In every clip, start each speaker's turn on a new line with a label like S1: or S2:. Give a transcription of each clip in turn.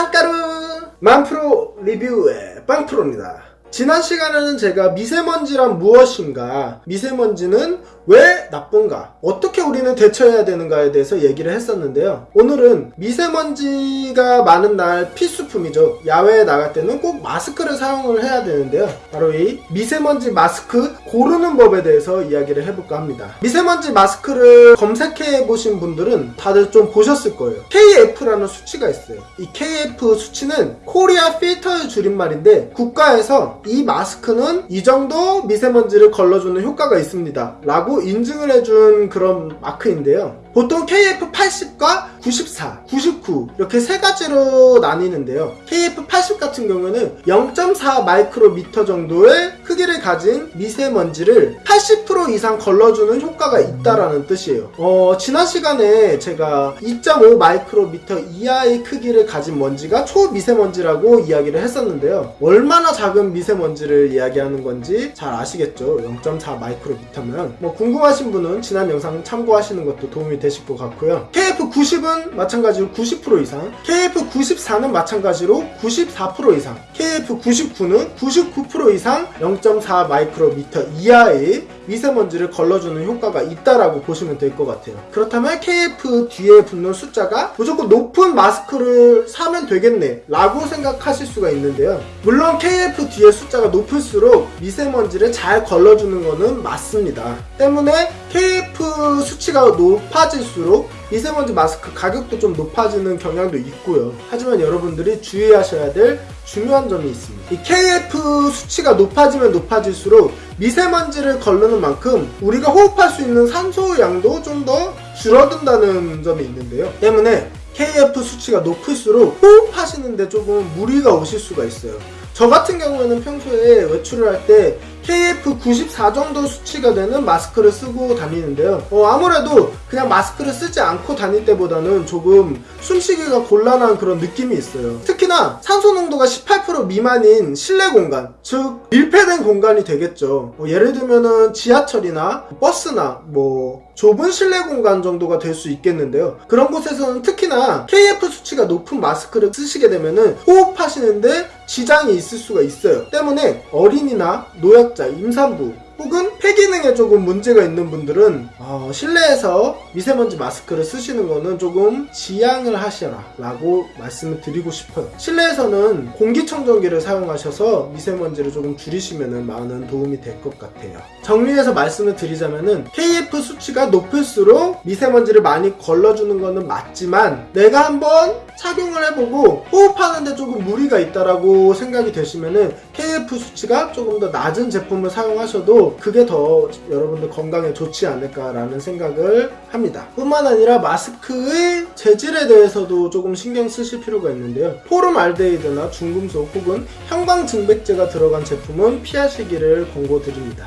S1: 빵가루! 만프로 리뷰의 빵프로입니다 지난 시간에는 제가 미세먼지란 무엇인가 미세먼지는 왜 나쁜가 어떻게 우리는 대처해야 되는가에 대해서 얘기를 했었는데요. 오늘은 미세먼지가 많은 날 필수품이죠. 야외에 나갈 때는 꼭 마스크를 사용을 해야 되는데요. 바로 이 미세먼지 마스크 고르는 법에 대해서 이야기를 해볼까 합니다. 미세먼지 마스크를 검색해 보신 분들은 다들 좀 보셨을 거예요. KF라는 수치가 있어요. 이 KF 수치는 코리아 필터의 줄임말인데 국가에서 이 마스크는 이 정도 미세먼지를 걸러주는 효과가 있습니다. 라고 인증을 해준 그런 마크인데요 보통 KF80과 94, 99 이렇게 세 가지로 나뉘는데요. KF80 같은 경우는 0.4 마이크로미터 정도의 크기를 가진 미세먼지를 80% 이상 걸러주는 효과가 있다라는 뜻이에요. 어, 지난 시간에 제가 2.5 마이크로미터 이하의 크기를 가진 먼지가 초미세먼지라고 이야기를 했었는데요. 얼마나 작은 미세먼지를 이야기하는 건지 잘 아시겠죠? 0.4 마이크로미터면 뭐 궁금하신 분은 지난 영상 참고하시는 것도 도움이 되실 것 같고요. KF90은 마찬가지로 90% 이상, KF94는 마찬가지로 94% 이상, KF99는 99% 이상 0.4 마이크로미터 이하의 미세먼지를 걸러주는 효과가 있다라고 보시면 될 것 같아요. 그렇다면 KF 뒤에 붙는 숫자가 무조건 높은 마스크를 사면 되겠네 라고 생각하실 수가 있는데요. 물론 KF 뒤에 숫자가 높을수록 미세먼지를 잘 걸러주는 것은 맞습니다. 때문에 KF 수치가 높아 질수록 미세먼지 마스크 가격도 좀 높아지는 경향도 있고요. 하지만 여러분들이 주의하셔야 될 중요한 점이 있습니다. 이 KF 수치가 높아지면 높아질수록 미세먼지를 걸르는 만큼 우리가 호흡할 수 있는 산소 양도 좀 더 줄어든다는 점이 있는데요. 때문에 KF 수치가 높을수록 호흡하시는데 조금 무리가 오실 수가 있어요. 저 같은 경우에는 평소에 외출을 할 때 KF94 정도 수치가 되는 마스크를 쓰고 다니는데요. 어, 아무래도 그냥 마스크를 쓰지 않고 다닐 때보다는 조금 숨쉬기가 곤란한 그런 느낌이 있어요. 특히나 산소 농도가 18% 미만인 실내 공간, 즉 밀폐된 공간이 되겠죠. 뭐 예를 들면은 지하철이나 버스나 뭐 좁은 실내 공간 정도가 될 수 있겠는데요. 그런 곳에서는 특히나 KF 수치가 높은 마스크를 쓰시게 되면은 호흡하시는데 지장이 있을 수가 있어요. 때문에 어린이나 노약자, 임산부 혹은 폐기능에 조금 문제가 있는 분들은 어, 실내에서 미세먼지 마스크를 쓰시는 거는 조금 지양을 하셔라 라고 말씀을 드리고 싶어요. 실내에서는 공기청정기를 사용하셔서 미세먼지를 조금 줄이시면 많은 도움이 될 것 같아요. 정리해서 말씀을 드리자면은 KF 수치가 높을수록 미세먼지를 많이 걸러주는 거는 맞지만 내가 한번 착용을 해보고 호흡하는데 조금 무리가 있다라고 생각이 되시면은 KF 수치가 조금 더 낮은 제품을 사용하셔도 그게 더 여러분들 건강에 좋지 않을까라는 생각을 합니다. 뿐만 아니라 마스크의 재질에 대해서도 조금 신경 쓰실 필요가 있는데요. 포름알데히드나 중금속 혹은 형광증백제가 들어간 제품은 피하시기를 권고드립니다.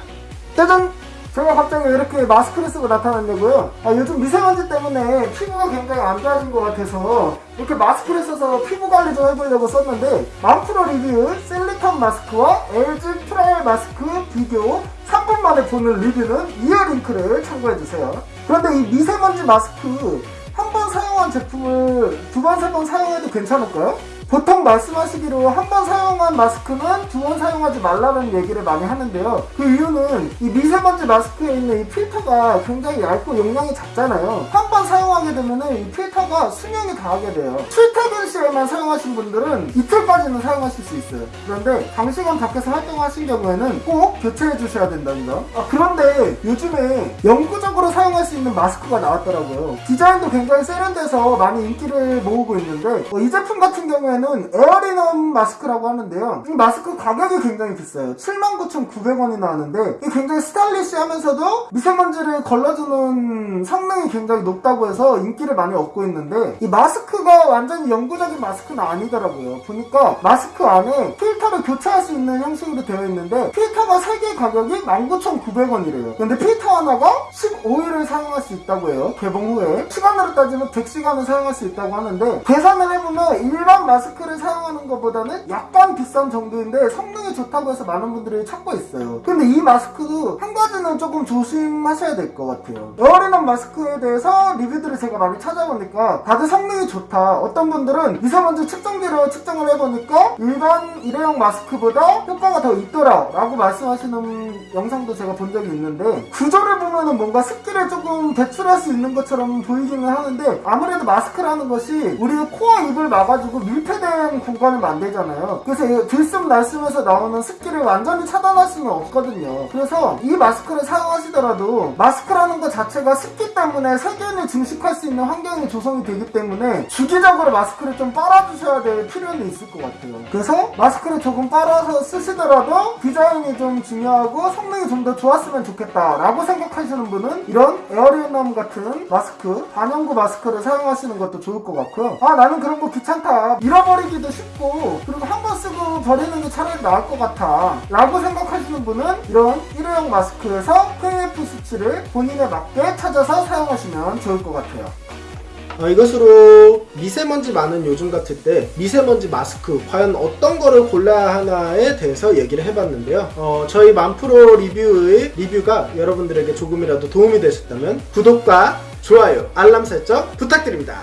S1: 짜잔! 제가 갑자기 이렇게 마스크를 쓰고 나타났냐고요? 아, 요즘 미세먼지 때문에 피부가 굉장히 안 좋아진 것 같아서 이렇게 마스크를 써서 피부 관리 좀 해보려고 썼는데 만프로 리뷰 실리콘 마스크와 LG 프라일 마스크 비교 3분 만에 보는 리뷰는 이어 링크를 참고해주세요. 그런데 이 미세먼지 마스크 한 번 사용한 제품을 두 번, 세 번 사용해도 괜찮을까요? 보통 말씀하시기로 한 번 사용한 마스크는 두 번 사용하지 말라는 얘기를 많이 하는데요. 그 이유는 이 미세먼지 마스크에 있는 이 필터가 굉장히 얇고 용량이 작잖아요. 한 번 사용하게 되면은 이 필터가 수명이 다하게 돼요. 출퇴근 시에만 사용하신 분들은 이틀까지는 사용하실 수 있어요. 그런데 장시간 밖에서 활동하신 경우에는 꼭 교체해 주셔야 된다는 점. 아, 그런데 요즘에 영구적으로 사용할 수 있는 마스크가 나왔더라고요. 디자인도 굉장히 세련돼서 많이 인기를 모으고 있는데 어, 이 제품 같은 경우에는 이거는 에어리넘 마스크라고 하는데요. 이 마스크 가격이 굉장히 비싸요. 79,900원이나 하는데 이게 굉장히 스타일리시하면서도 미세먼지를 걸러주는 성능이 굉장히 높다고 해서 인기를 많이 얻고 있는데 이 마스크가 완전히 영구적인 마스크는 아니더라고요. 보니까 마스크 안에 필터를 교체할 수 있는 형식으로 되어 있는데 필터가 3개 가격이 19,900원이래요. 근데 필터 하나가 15일을 사용할 수 있다고 해요. 개봉 후에. 시간으로 따지면 100시간을 사용할 수 있다고 하는데 계산을 해보면 일반 마스크 마스크를 사용하는 것보다는 약간 비싼 정도인데 성능이 좋다고 해서 많은 분들이 찾고 있어요. 근데 이 마스크도 한 가지는 조금 조심하셔야 될 것 같아요. 에어리넌 마스크에 대해서 리뷰들을 제가 많이 찾아보니까 다들 성능이 좋다. 어떤 분들은 미세먼지 측정기로 측정을 해보니까 일반 일회용 마스크보다 효과가 더 있더라 라고 말씀하시는 영상도 제가 본 적이 있는데 구조를 보면은 뭔가 습기를 조금 배출할 수 있는 것처럼 보이기는 하는데 아무래도 마스크라는 것이 우리의 코와 입을 막아주고 밀폐 된 공간을 만들잖아요. 그래서 이 들숨 날숨에서 나오는 습기를 완전히 차단할 수는 없거든요. 그래서 이 마스크를 사용하시더라도 마스크라는 것 자체가 습기 때문에 세균을 증식할 수 있는 환경이 조성이 되기 때문에 주기적으로 마스크를 좀 빨아주셔야 될 필요는 있을 것 같아요. 그래서 마스크를 조금 빨아서 쓰시더라도 디자인이 좀 중요하고 성능이 좀 더 좋았으면 좋겠다 라고 생각하시는 분은 이런 에어리언남 같은 마스크 반영구 마스크를 사용하시는 것도 좋을 것 같고요. 아 나는 그런 거 귀찮다 잃어버리기도 쉽고 그리고 한 번 쓰고 버리는 게 차라리 나을 것 같아 라고 생각하시는 분은 이런 일회용 마스크에서 KF 수치를 본인에 맞게 찾아서 사용하시면 좋을 것 같아요 어, 이것으로 미세먼지 많은 요즘 같을 때 미세먼지 마스크 과연 어떤 거를 골라야 하나에 대해서 얘기를 해봤는데요. 어, 저희 만프로 리뷰의 리뷰가 여러분들에게 조금이라도 도움이 되셨다면 구독과 좋아요, 알람 설정 부탁드립니다.